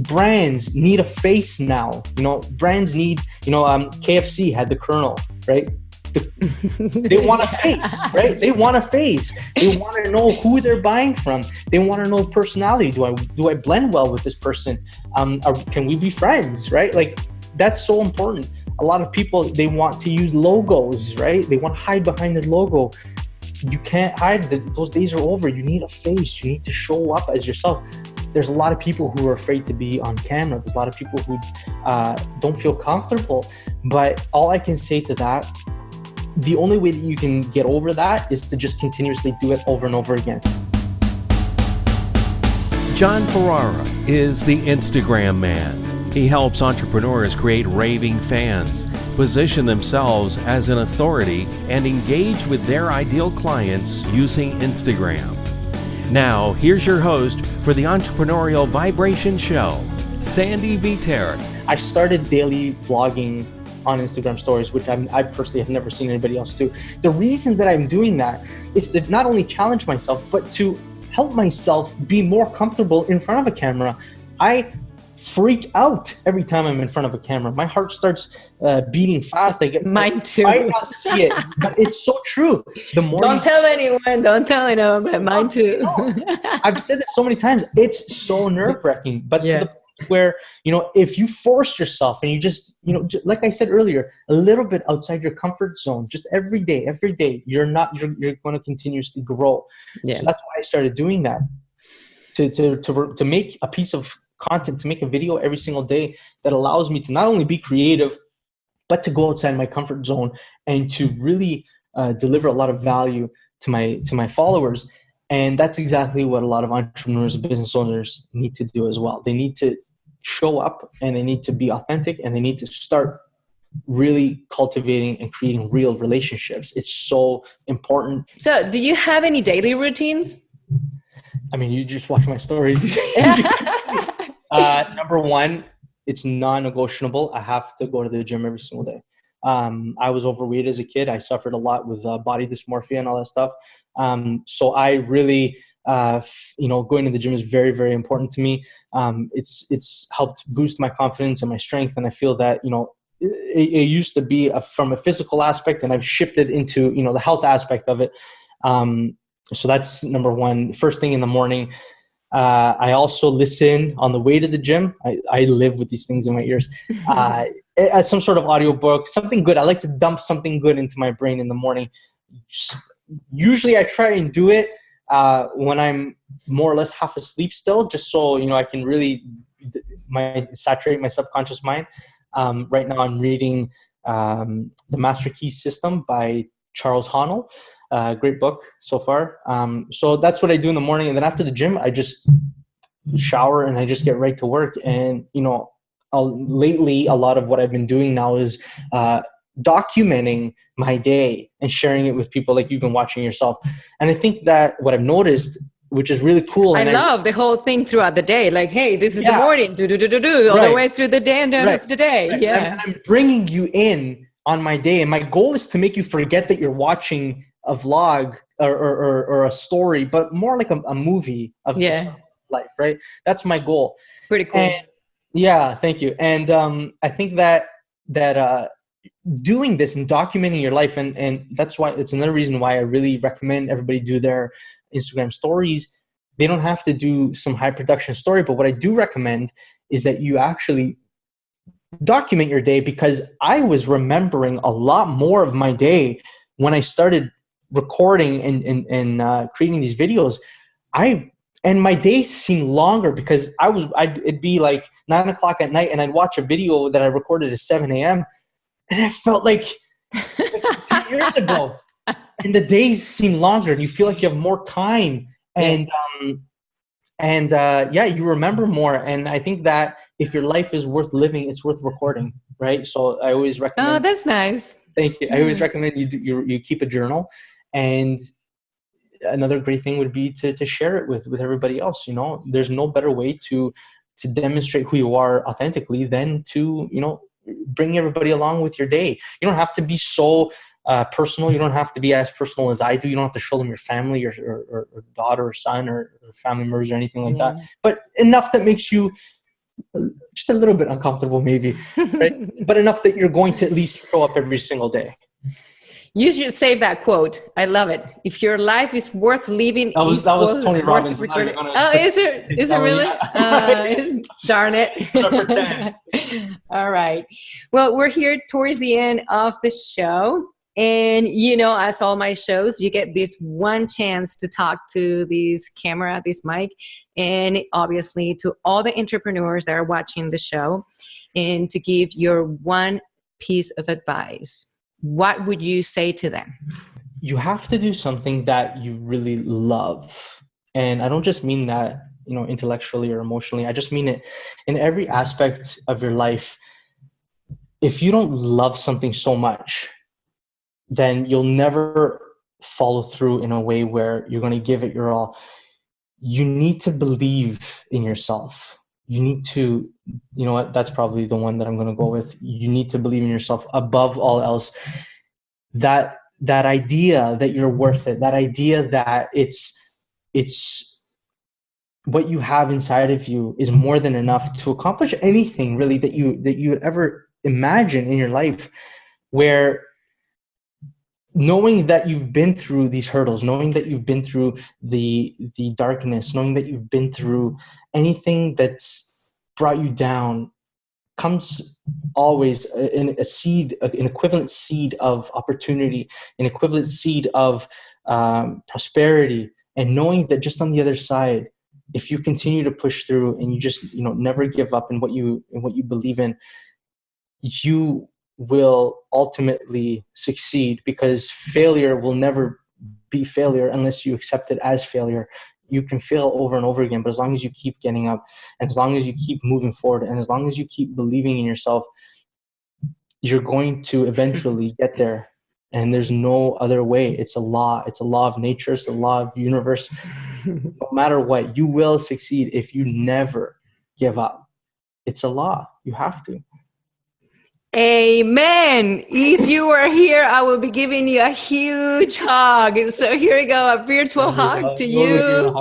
brands need a face now. You know, brands need, you know, um, KFC had the Colonel, right? The, they want a face, right? They want a face. They want to know who they're buying from. They want to know personality. Do I do I blend well with this person? Um, are, can we be friends, right? Like that's so important. A lot of people they want to use logos, right? They want to hide behind their logo. You can't hide. Those days are over. You need a face. You need to show up as yourself there's a lot of people who are afraid to be on camera. There's a lot of people who uh, don't feel comfortable. But all I can say to that, the only way that you can get over that is to just continuously do it over and over again. John Ferrara is the Instagram man. He helps entrepreneurs create raving fans, position themselves as an authority, and engage with their ideal clients using Instagram. Now, here's your host for the Entrepreneurial Vibration Show, Sandy Viter. I started daily vlogging on Instagram stories, which I'm, i personally have never seen anybody else do. The reason that I'm doing that is to not only challenge myself, but to help myself be more comfortable in front of a camera. I freak out every time I'm in front of a camera. My heart starts uh, beating fast. I get mine too. I not see it, but it's so true. The more don't tell anyone, don't tell anyone, but mine too. I've said this so many times. It's so nerve wracking, but yeah. where you know if you force yourself and you just you know just, like i said earlier a little bit outside your comfort zone just every day every day you're not you're, you're going to continuously grow yeah. so that's why i started doing that to, to to to make a piece of content to make a video every single day that allows me to not only be creative, but to go outside my comfort zone and to really uh, deliver a lot of value to my to my followers. And that's exactly what a lot of entrepreneurs and business owners need to do as well. They need to show up and they need to be authentic and they need to start really cultivating and creating real relationships. It's so important. So, do you have any daily routines? I mean, you just watch my stories. Uh, number one, it's non-negotiable. I have to go to the gym every single day. Um, I was overweight as a kid. I suffered a lot with uh, body dysmorphia and all that stuff. Um, so I really, uh, you know, going to the gym is very, very important to me. Um, it's it's helped boost my confidence and my strength, and I feel that you know it, used to be a, from a physical aspect, and I've shifted into you know the health aspect of it. Um, so that's number one. First thing in the morning. Uh, I also listen on the way to the gym. I, I live with these things in my ears. Uh, as some sort of audiobook, something good. I like to dump something good into my brain in the morning. Usually I try and do it uh, when I'm more or less half asleep still, just so, you know, I can really my saturate my subconscious mind. Um, right now I'm reading um, The Master Key System by Charles Haanel. Uh, great book so far. Um, so that's what I do in the morning, and then after the gym, I just shower and I just get right to work. And you know, I'll, lately, a lot of what I've been doing now is uh, documenting my day and sharing it with people like you've been watching yourself. And I think that what I've noticed which is really cool. I love I, the whole thing throughout the day. Like, hey, this is yeah. the morning, do do do do do, all right. the way through the day and the end right. of the day. Right. Yeah, and I'm bringing you in on my day, and my goal is to make you forget that you're watching a vlog or, or, or a story, but more like a, a movie of yeah. life, right? That's my goal. Pretty cool. And, yeah, thank you. And um, I think that that uh, doing this and documenting your life, and and that's why it's another reason why I really recommend everybody do their Instagram stories. They don't have to do some high production story, but what I do recommend is that you actually document your day because I was remembering a lot more of my day when I started recording and, and, and uh, creating these videos, I and my days seem longer because I was I'd it'd be like nine o'clock at night and I'd watch a video that I recorded at seven a.m. and it felt like, like years ago, and the days seem longer and you feel like you have more time. And um, and uh, yeah, you remember more. And I think that if your life is worth living, it's worth recording, right? So I always recommend. Oh, that's nice. Thank you. I always recommend you do, you you keep a journal and another great thing would be to, to share it with with everybody else you know there's no better way to to demonstrate who you are authentically than to you know bring everybody along with your day you don't have to be so uh, personal you don't have to be as personal as i do you don't have to show them your family or, or, or daughter or son or, or family members or anything like yeah. that but enough that makes you just a little bit uncomfortable, maybe, right? but enough that you're going to at least show up every single day. You should save that quote. I love it. If your life is worth living, that was, that was Tony Robbins. Oh, is it? Is it really? Uh, darn it. All right. Well, we're here towards the end of the show. And you know, as all my shows, you get this one chance to talk to this camera, this mic, and obviously to all the entrepreneurs that are watching the show, and to give your one piece of advice. What would you say to them? You have to do something that you really love. And I don't just mean that, you know, intellectually or emotionally. I just mean it in every aspect of your life. If you don't love something so much, then you'll never follow through in a way where you're going to give it your all. You need to believe in yourself. You need to, you know what, that's probably the one that I'm going to go with. You need to believe in yourself above all else. That that idea that you're worth it, that idea that it's it's what you have inside of you is more than enough to accomplish anything really that you that you would ever imagine in your life where knowing that you've been through these hurdles knowing that you've been through the the darkness knowing that you've been through anything that's brought you down comes always in a seed an equivalent seed of opportunity an equivalent seed of um, prosperity. And knowing that just on the other side if you continue to push through and you just you know never give up in what you in what you believe in you will ultimately succeed because failure will never be failure unless you accept it as failure. You can fail over and over again but as long as you keep getting up and as long as you keep moving forward and as long as you keep believing in yourself you're going to eventually get there. And there's no other way. It's a law. It's a law of nature. It's a law of the universe. No matter what you will succeed if you never give up. It's a law. You have to Amen. If you were here, I will be giving you a huge hug. And So here we go, a virtual hug to you.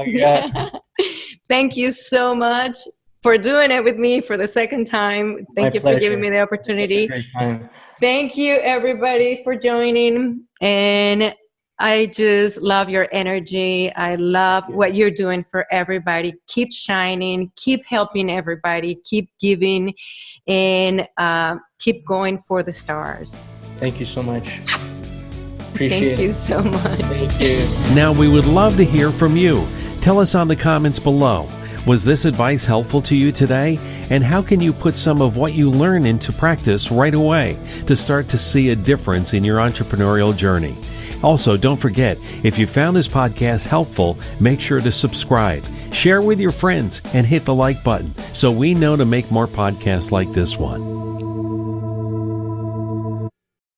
Thank you so much for doing it with me for the second time. Thank My you pleasure. for giving me the opportunity. Thank you everybody for joining. And I just love your energy. I love what you're doing for everybody. Keep shining, keep helping everybody, keep giving, and uh, keep going for the stars. Thank you so much. Appreciate Thank you so much. Thank you. Now, we would love to hear from you. Tell us on the comments below. Was this advice helpful to you today? And how can you put some of what you learn into practice right away to start to see a difference in your entrepreneurial journey? Also, don't forget, if you found this podcast helpful, make sure to subscribe, share with your friends, and hit the like button so we know to make more podcasts like this one.